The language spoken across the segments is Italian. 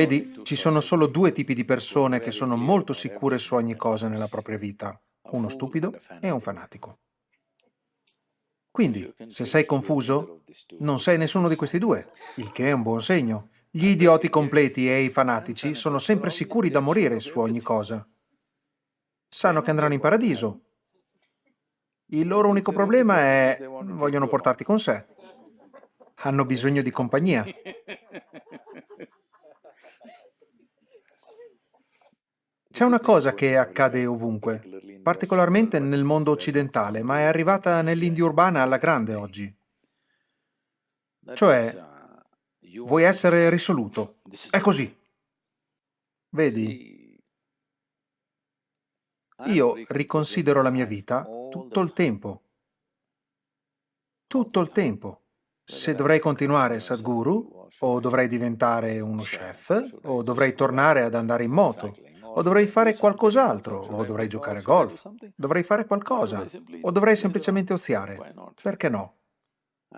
Vedi, ci sono solo due tipi di persone che sono molto sicure su ogni cosa nella propria vita, uno stupido e un fanatico. Quindi, se sei confuso, non sei nessuno di questi due, il che è un buon segno. Gli idioti completi e i fanatici sono sempre sicuri da morire su ogni cosa. Sanno che andranno in paradiso. Il loro unico problema è... vogliono portarti con sé. Hanno bisogno di compagnia. C'è una cosa che accade ovunque, particolarmente nel mondo occidentale, ma è arrivata nell'India urbana alla grande oggi. Cioè, vuoi essere risoluto. È così. Vedi, io riconsidero la mia vita tutto il tempo. Tutto il tempo. Se dovrei continuare Sadhguru, o dovrei diventare uno chef, o dovrei tornare ad andare in moto, o dovrei fare qualcos'altro, o dovrei giocare a golf, dovrei fare qualcosa, o dovrei semplicemente oziare. Perché no?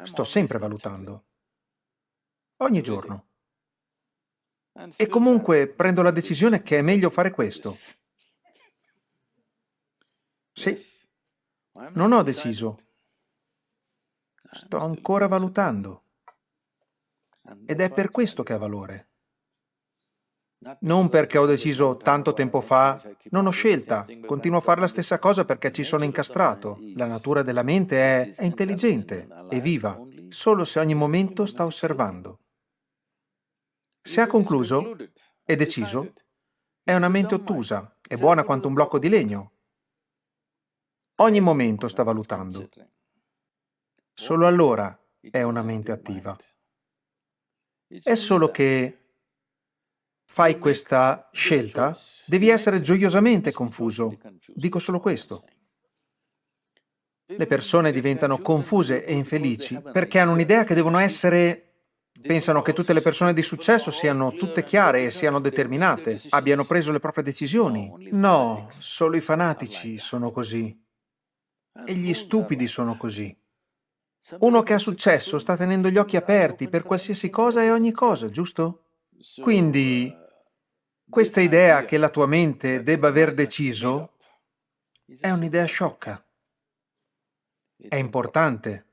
Sto sempre valutando. Ogni giorno. E comunque prendo la decisione che è meglio fare questo. Sì, non ho deciso. Sto ancora valutando. Ed è per questo che ha valore. Non perché ho deciso tanto tempo fa, non ho scelta, continuo a fare la stessa cosa perché ci sono incastrato. La natura della mente è, è intelligente, è viva, solo se ogni momento sta osservando. Se ha concluso, è deciso, è una mente ottusa, è buona quanto un blocco di legno. Ogni momento sta valutando. Solo allora è una mente attiva. È solo che fai questa scelta, devi essere gioiosamente confuso. Dico solo questo. Le persone diventano confuse e infelici perché hanno un'idea che devono essere... Pensano che tutte le persone di successo siano tutte chiare e siano determinate, abbiano preso le proprie decisioni. No, solo i fanatici sono così. E gli stupidi sono così. Uno che ha successo sta tenendo gli occhi aperti per qualsiasi cosa e ogni cosa, giusto? Quindi questa idea che la tua mente debba aver deciso è un'idea sciocca. È importante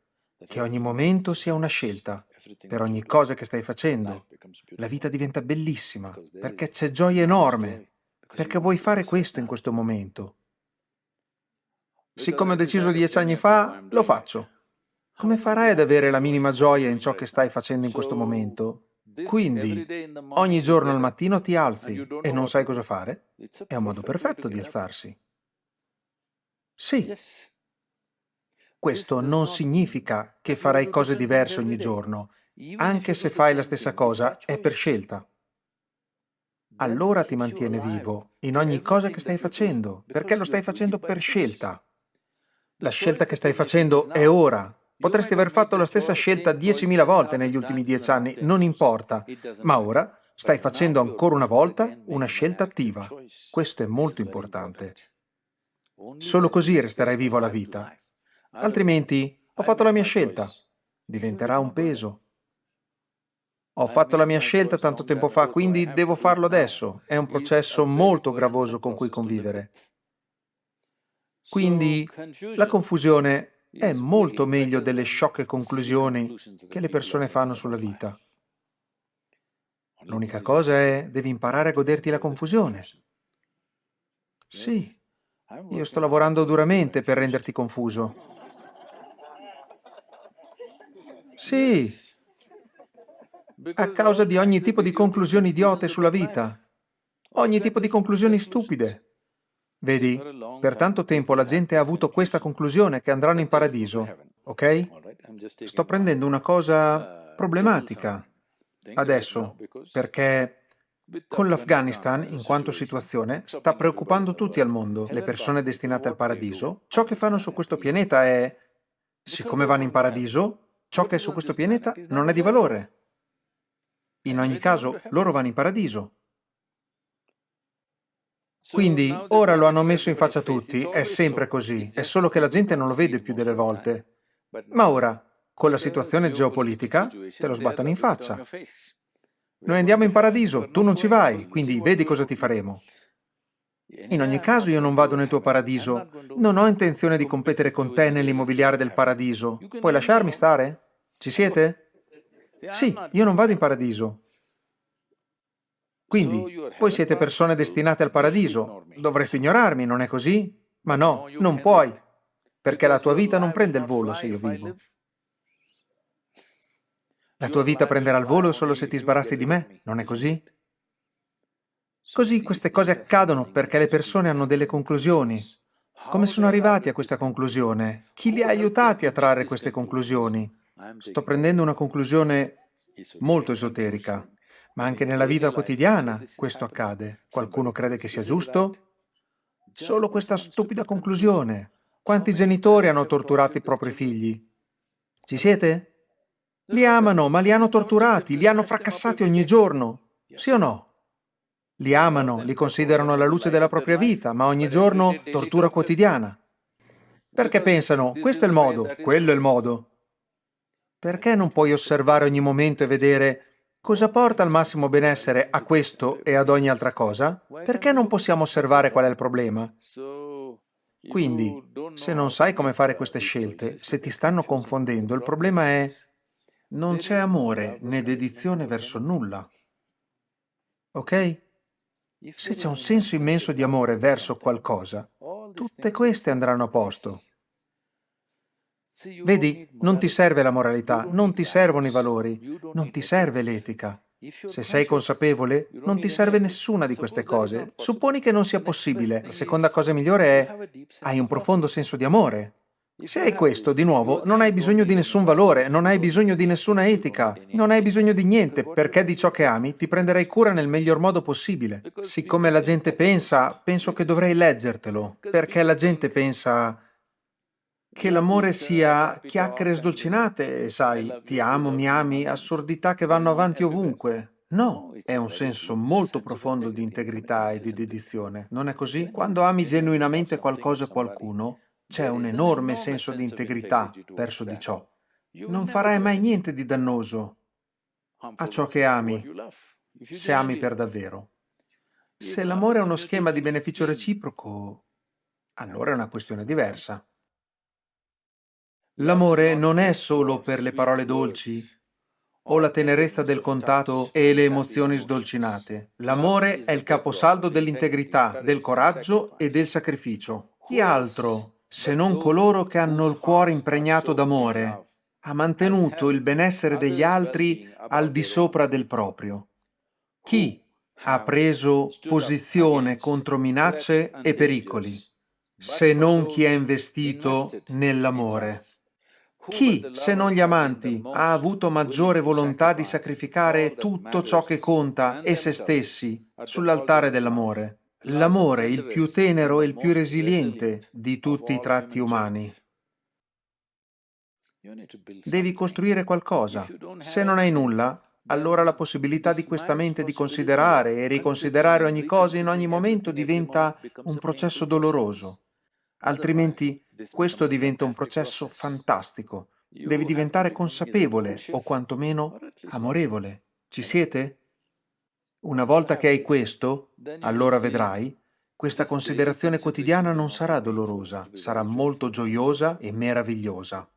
che ogni momento sia una scelta. Per ogni cosa che stai facendo. La vita diventa bellissima perché c'è gioia enorme, perché vuoi fare questo in questo momento. Siccome ho deciso dieci anni fa, lo faccio. Come farai ad avere la minima gioia in ciò che stai facendo in questo momento quindi, ogni giorno al mattino ti alzi e non sai cosa fare? È un modo perfetto di alzarsi. Sì. Questo non significa che farai cose diverse ogni giorno. Anche se fai la stessa cosa, è per scelta. Allora ti mantiene vivo in ogni cosa che stai facendo, perché lo stai facendo per scelta. La scelta che stai facendo è ora, Potresti aver fatto la stessa scelta 10.000 volte negli ultimi dieci anni, non importa, ma ora stai facendo ancora una volta una scelta attiva. Questo è molto importante. Solo così resterai vivo alla vita. Altrimenti, ho fatto la mia scelta. Diventerà un peso. Ho fatto la mia scelta tanto tempo fa, quindi devo farlo adesso. È un processo molto gravoso con cui convivere. Quindi la confusione è molto meglio delle sciocche conclusioni che le persone fanno sulla vita. L'unica cosa è, devi imparare a goderti la confusione. Sì, io sto lavorando duramente per renderti confuso. Sì, a causa di ogni tipo di conclusioni idiote sulla vita, ogni tipo di conclusioni stupide. Vedi, per tanto tempo la gente ha avuto questa conclusione che andranno in paradiso, ok? Sto prendendo una cosa problematica adesso, perché con l'Afghanistan, in quanto situazione, sta preoccupando tutti al mondo, le persone destinate al paradiso. Ciò che fanno su questo pianeta è, siccome vanno in paradiso, ciò che è su questo pianeta non è di valore. In ogni caso, loro vanno in paradiso. Quindi ora lo hanno messo in faccia a tutti, è sempre così, è solo che la gente non lo vede più delle volte. Ma ora, con la situazione geopolitica, te lo sbattono in faccia. Noi andiamo in paradiso, tu non ci vai, quindi vedi cosa ti faremo. In ogni caso io non vado nel tuo paradiso. Non ho intenzione di competere con te nell'immobiliare del paradiso. Puoi lasciarmi stare? Ci siete? Sì, io non vado in paradiso. Quindi, voi siete persone destinate al paradiso. Dovresti ignorarmi, non è così? Ma no, non puoi, perché la tua vita non prende il volo se io vivo. La tua vita prenderà il volo solo se ti sbarazzi di me, non è così? Così queste cose accadono perché le persone hanno delle conclusioni. Come sono arrivati a questa conclusione? Chi li ha aiutati a trarre queste conclusioni? Sto prendendo una conclusione molto esoterica, ma anche nella vita quotidiana questo accade. Qualcuno crede che sia giusto? Solo questa stupida conclusione. Quanti genitori hanno torturato i propri figli? Ci siete? Li amano, ma li hanno torturati, li hanno fracassati ogni giorno. Sì o no? Li amano, li considerano la luce della propria vita, ma ogni giorno tortura quotidiana. Perché pensano, questo è il modo, quello è il modo. Perché non puoi osservare ogni momento e vedere cosa porta al massimo benessere a questo e ad ogni altra cosa? Perché non possiamo osservare qual è il problema? Quindi, se non sai come fare queste scelte, se ti stanno confondendo, il problema è non c'è amore né dedizione verso nulla. Ok? Se c'è un senso immenso di amore verso qualcosa, tutte queste andranno a posto. Vedi, non ti serve la moralità, non ti servono i valori, non ti serve l'etica. Se sei consapevole, non ti serve nessuna di queste cose. Supponi che non sia possibile. La seconda cosa migliore è hai un profondo senso di amore. Se hai questo, di nuovo, non hai bisogno di nessun valore, non hai bisogno di nessuna etica, non hai bisogno di niente, perché di ciò che ami ti prenderai cura nel miglior modo possibile. Siccome la gente pensa, penso che dovrei leggertelo, perché la gente pensa che l'amore sia chiacchiere sdolcinate, sai, ti amo, mi ami, assurdità che vanno avanti ovunque. No, è un senso molto profondo di integrità e di dedizione, non è così? Quando ami genuinamente qualcosa o qualcuno, c'è un enorme senso di integrità verso di ciò. Non farai mai niente di dannoso a ciò che ami, se ami per davvero. Se l'amore è uno schema di beneficio reciproco, allora è una questione diversa. L'amore non è solo per le parole dolci o la tenerezza del contatto e le emozioni sdolcinate. L'amore è il caposaldo dell'integrità, del coraggio e del sacrificio. Chi altro se non coloro che hanno il cuore impregnato d'amore, ha mantenuto il benessere degli altri al di sopra del proprio. Chi ha preso posizione contro minacce e pericoli, se non chi è investito nell'amore? Chi, se non gli amanti, ha avuto maggiore volontà di sacrificare tutto ciò che conta e se stessi sull'altare dell'amore? L'amore il più tenero e il più resiliente di tutti i tratti umani. Devi costruire qualcosa. Se non hai nulla, allora la possibilità di questa mente di considerare e riconsiderare ogni cosa in ogni momento diventa un processo doloroso. Altrimenti questo diventa un processo fantastico. Devi diventare consapevole o quantomeno amorevole. Ci siete? Una volta che hai questo, allora vedrai, questa considerazione quotidiana non sarà dolorosa, sarà molto gioiosa e meravigliosa.